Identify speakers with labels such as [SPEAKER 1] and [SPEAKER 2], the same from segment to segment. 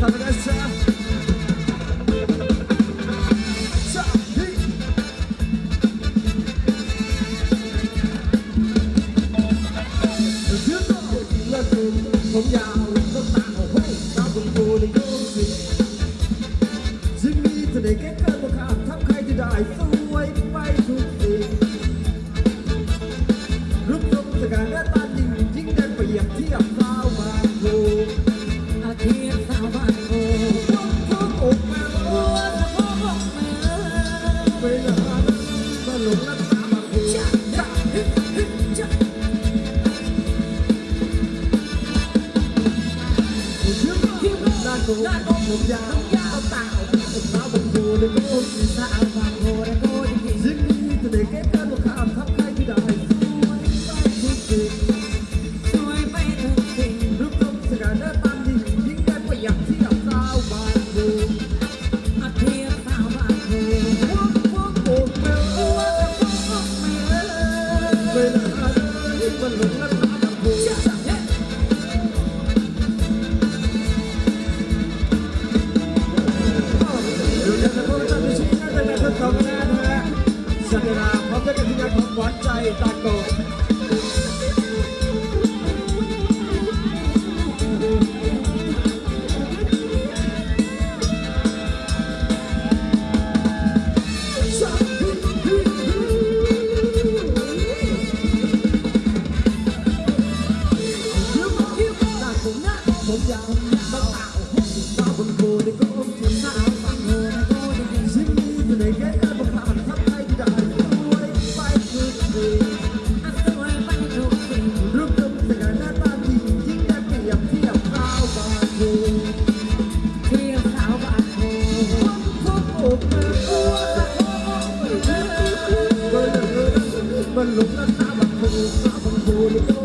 [SPEAKER 1] Have an essay. มันลุกแล้วตาบังคูตาบังคู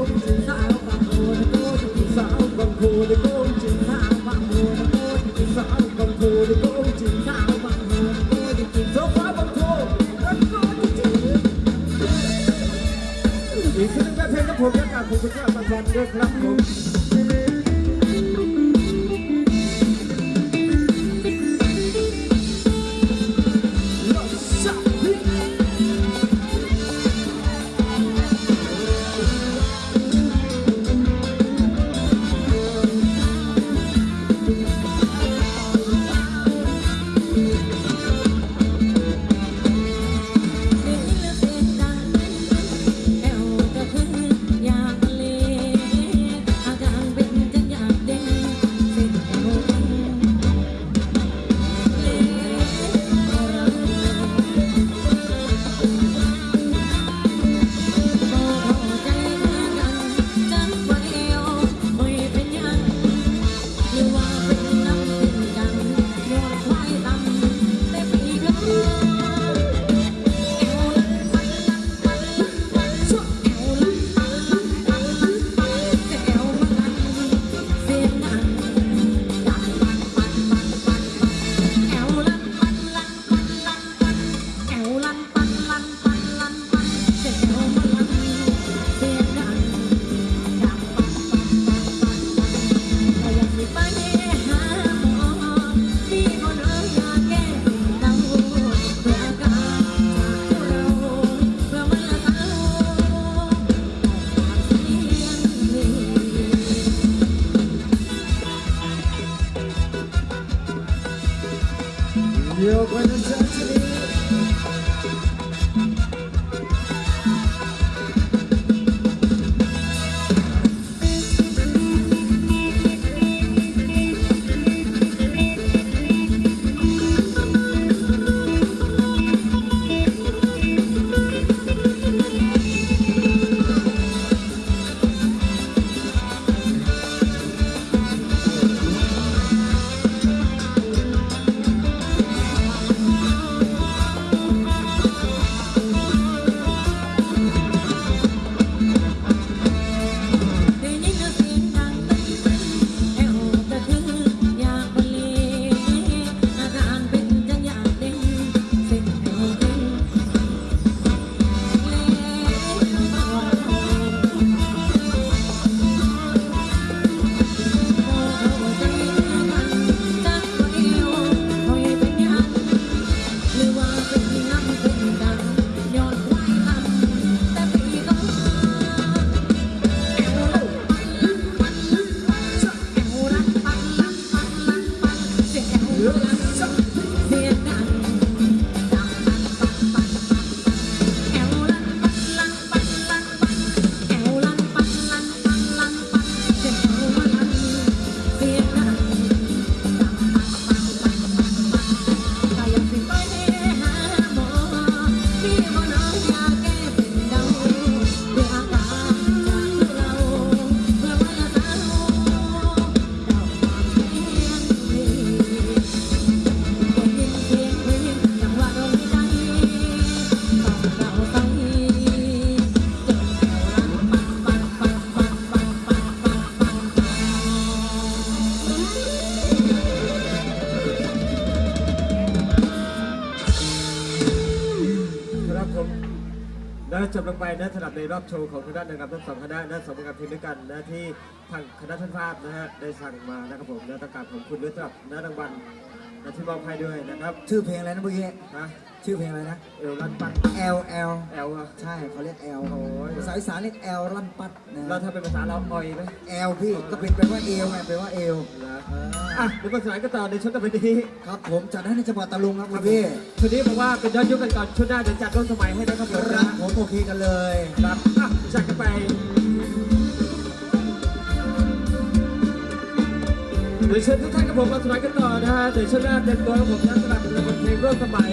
[SPEAKER 1] จ
[SPEAKER 2] บ
[SPEAKER 1] ลง
[SPEAKER 2] ไป
[SPEAKER 1] นะสำหรับในรอบโชว์ของคณะนะครับทั้งสองคณะนะสองผลงานเพลงด้วยกันนะที่ทางคณะท่านภาพนะฮะได้สั่งมานะครับผมนะต้องการขอบคุณด้วยสำหรับนะรางวัล นะที่มอบให้ด้วยนะครับ
[SPEAKER 3] ชื่อเพลงอะไรนะเมื่อกี้
[SPEAKER 1] นะ
[SPEAKER 3] ชื่อเพลงอะไรนะ
[SPEAKER 1] เอวรันปัด
[SPEAKER 3] L L
[SPEAKER 1] แอลอะ
[SPEAKER 3] ใช่เขาเรียก L
[SPEAKER 1] โอ้ย
[SPEAKER 3] ภาษาอีสานเรียก L รันปัดนะ
[SPEAKER 1] เราถ้าเป็นภาษาเราออยไหม
[SPEAKER 3] L พี่ก็เป็นแปลว่าเอวไงแปลว่าเอว
[SPEAKER 1] นะ
[SPEAKER 3] เออ
[SPEAKER 1] อะเดี๋ยวมาสายกันต่อในชุดต่อไปนี้
[SPEAKER 3] ครับผมจัดให้ในจังหวัดตะลุงครับคุณพี่
[SPEAKER 1] ชุดนี้บอกว่าเป็นย้อนยุคกันก่อนชุดหน้าเดี๋ยวจัดร่วมสมัยให้นะครับผม
[SPEAKER 3] ค
[SPEAKER 1] นะ
[SPEAKER 3] รับผมโอเคกันเลย
[SPEAKER 1] ครับอะจัดกันไป เดี๋ยวเชิญทุกท่านกับผมมาสมัยกันต่อนะฮะเดี๋ยวชุดหน้าเต็มตัว
[SPEAKER 2] ของผมนะสำหรับเพลงร่วมสมัย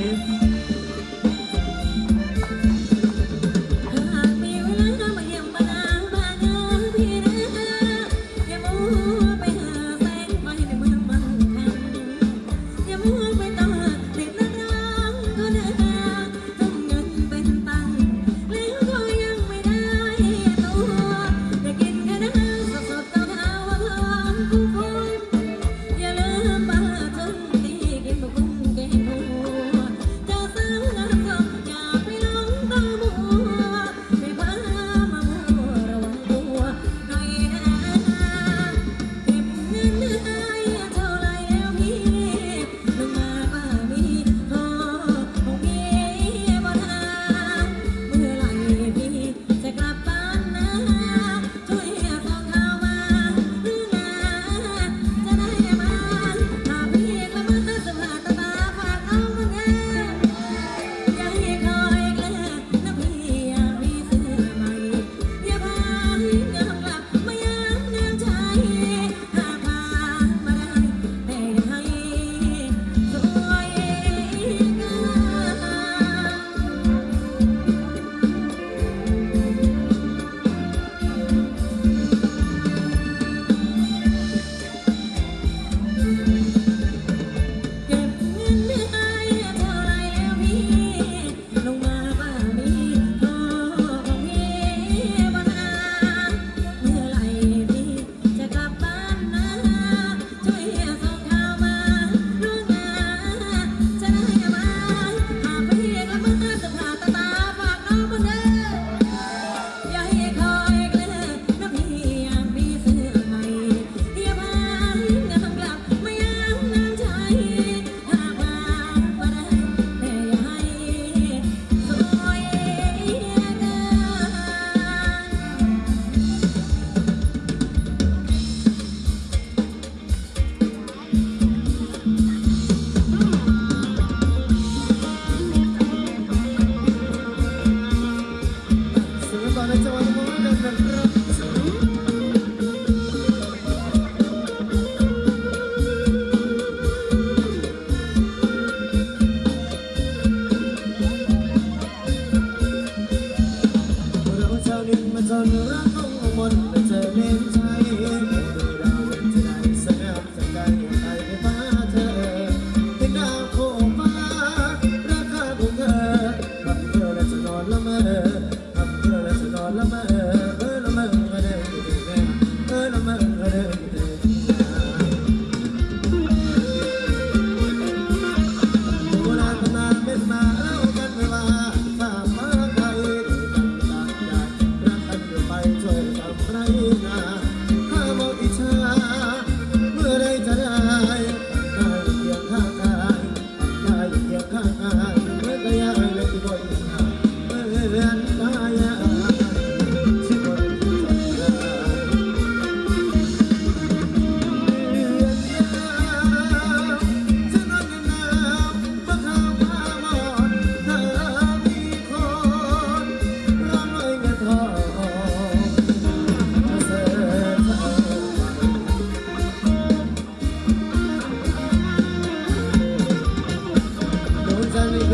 [SPEAKER 2] ค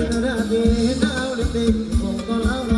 [SPEAKER 2] งก็แล้
[SPEAKER 3] วรอยอ่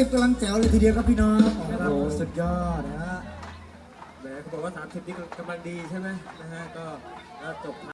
[SPEAKER 4] 30กำลังแจ๋วเลยทีเดียวครับพี่น้องโอ้โหสุดยอดนะฮะ
[SPEAKER 1] แหมเขาบอกว่าสามสิบนี้กำลังดีใช่ไหมนะฮะ ก็จบ